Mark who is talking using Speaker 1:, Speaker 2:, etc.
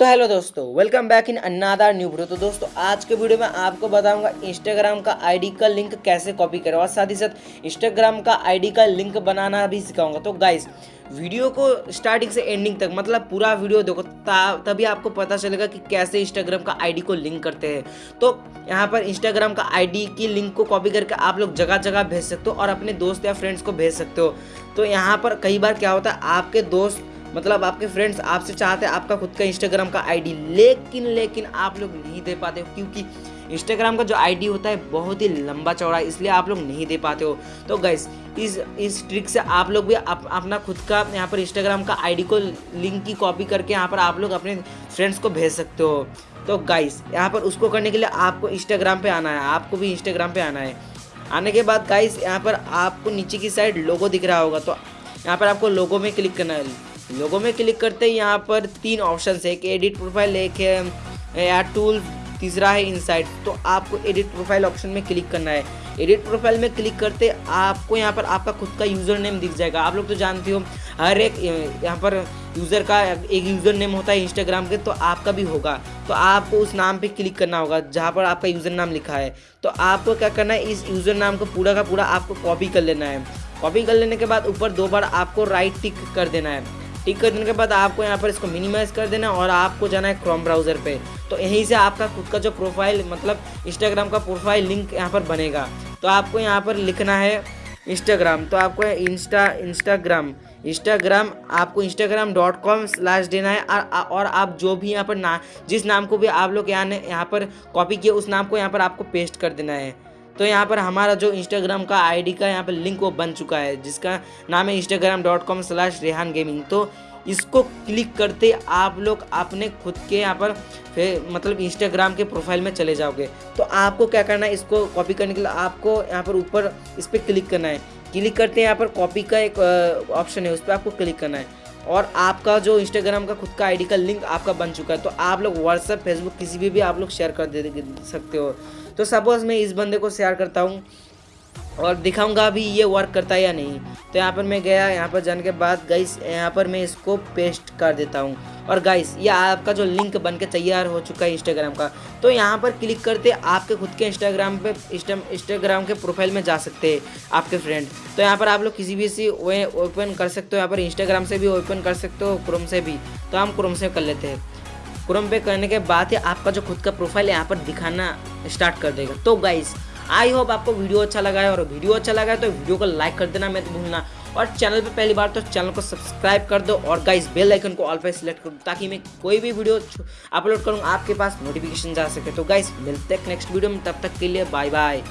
Speaker 1: तो हेलो दोस्तों welcome back in अन्नादार new video तो दोस्तों, आज के वीडियो में आपको बताऊँगा इंस्टाग्राम का आईडी का लिंक कैसे कॉपी करें और साथ ही साथ इंस्टाग्राम का आईडी का लिंक बनाना भी सिखाऊँगा। तो गाइस वीडियो को स्टार्टिंग से एंडिंग तक मतलब पूरा वीडियो देखो तभी आपको पता चलेगा कि कैसे इंस्टाग्राम का आईडी को लिंक करते हैं। तो यहाँ पर इंस्टाग्राम का आईडी की लिंक को कॉपी करके आप लोग जगह जगह भेज सकते हो और अपने दोस्त या फ्रेंड्स को भेज सकते हो। तो यहाँ पर कई बार क्या होता है, आपके दोस्त मतलब आपके फ्रेंड्स आपसे चाहते हैं आपका खुद का इंस्टाग्राम का आईडी लेकिन लेकिन आप लोग नहीं दे पाते हो क्योंकि इंस्टाग्राम का जो आईडी होता है बहुत ही लंबा चौड़ा है इसलिए आप लोग नहीं दे पाते हो। तो गैस इस इस ट्रिक से आप लोग भी आप, अपना खुद का यहाँ पर इंस्टाग्राम का आईडी को लिंक की कॉपी करके यहाँ पर आप लोग अपने फ्रेंड्स को भेज सकते हो। तो गाइस यहाँ पर उसको करने के लिए आपको इंस्टाग्राम पे आना है आपको भी इंस्टाग्राम पे आना है। आने के बाद गाइस यहाँ पर आपको नीचे की साइड लोगो दिख रहा होगा तो यहाँ पर आपको लोगो में क्लिक करना है। लोगों में क्लिक करते ही यहाँ पर तीन ऑप्शन है कि एडिट प्रोफ़ाइल एक है, या टूल तीसरा है इनसाइड तो आपको एडिट प्रोफ़ाइल ऑप्शन में क्लिक करना है। एडिट प्रोफ़ाइल में क्लिक करते आपको यहाँ पर आपका खुद का यूज़र नेम दिख जाएगा। आप लोग तो जानते हो, हर एक यहाँ पर यूज़र का एक यूज़र नेम होता है इंस्टाग्राम के तो आपका भी होगा। तो आपको उस नाम पे क्लिक करना होगा, जहाँ पर आपका यूज़र नाम लिखा है। तो आपको क्या करना है, इस यूज़र नाम को पूरा का पूरा आपको कॉपी कर लेना है। कॉपी कर लेने के बाद ऊपर दो बार आपको राइट टिक कर देना है। टिक कर देने के बाद आपको यहाँ पर इसको मिनिमाइज कर देना और आपको जाना है क्रोम ब्राउज़र पे। तो यहीं से आपका खुद का जो प्रोफ़ाइल मतलब इंस्टाग्राम का प्रोफ़ाइल लिंक यहाँ पर बनेगा। तो आपको यहाँ पर लिखना है इंस्टाग्राम तो आपको इंस्टा इंस्टाग्राम इंस्टाग्राम आपको इंस्टाग्राम डॉट कॉम स्लैश देना है और आप जो भी यहाँ पर ना, जिस नाम को भी आप लोग यहाँ यहाँ पर कॉपी किए, उस नाम को यहाँ पर आपको पेस्ट कर देना है। तो यहाँ पर हमारा जो इंस्टाग्राम का आईडी का यहाँ पर लिंक वो बन चुका है, जिसका नाम है Instagram dot com slash Rehan gaming तो इसको क्लिक करते आप लोग अपने खुद के यहाँ पर फिर मतलब इंस्टाग्राम के प्रोफ़ाइल में चले जाओगे। तो आपको क्या करना है, इसको कॉपी करने के लिए आपको यहाँ पर ऊपर इस पर क्लिक करना है। क्लिक करते हैं यहाँ पर कॉपी का एक ऑप्शन है, उस पर आपको क्लिक करना है। और आपका जो इंस्टाग्राम का खुद का आईडी का लिंक आपका बन चुका है तो आप लोग व्हाट्सएप फेसबुक किसी भी भी आप लोग शेयर कर दे, सकते हो। तो सपोज़ मैं इस बंदे को शेयर करता हूँ और दिखाऊँगा अभी ये वर्क करता है या नहीं। तो यहाँ पर मैं गया, यहाँ पर जाने के बाद गाइस यहाँ पर मैं इसको पेस्ट कर देता हूँ। और गाइस ये आपका जो लिंक बन के तैयार हो चुका है इंस्टाग्राम का तो यहाँ पर क्लिक करते आपके खुद के इंस्टाग्राम पे इंस्टाग्राम के प्रोफ़ाइल में जा सकते हैं आपके फ्रेंड तो यहाँ पर आप लोग किसी भी सी वे ओपन कर सकते हो, यहाँ पर इंस्टाग्राम से भी ओपन कर सकते हो क्रोम से भी। तो हम क्रोम से कर लेते हैं। क्रोम पे करने के बाद ही आपका जो खुद का प्रोफ़ाइल यहाँ पर दिखाना स्टार्ट कर देगा। तो गाइस आई होप आपको वीडियो अच्छा लगा है, और वीडियो अच्छा लगा है तो वीडियो को लाइक कर देना मत भूलना। और चैनल पे पहली बार तो चैनल को सब्सक्राइब कर दो, और गाइस बेल आइकन को ऑल पे सिलेक्ट कर दो ताकि मैं कोई भी वीडियो अपलोड करूँ, आपके पास नोटिफिकेशन जा सके। तो गाइस मिलते हैं नेक्स्ट वीडियो में, तब तक के लिए बाय बाय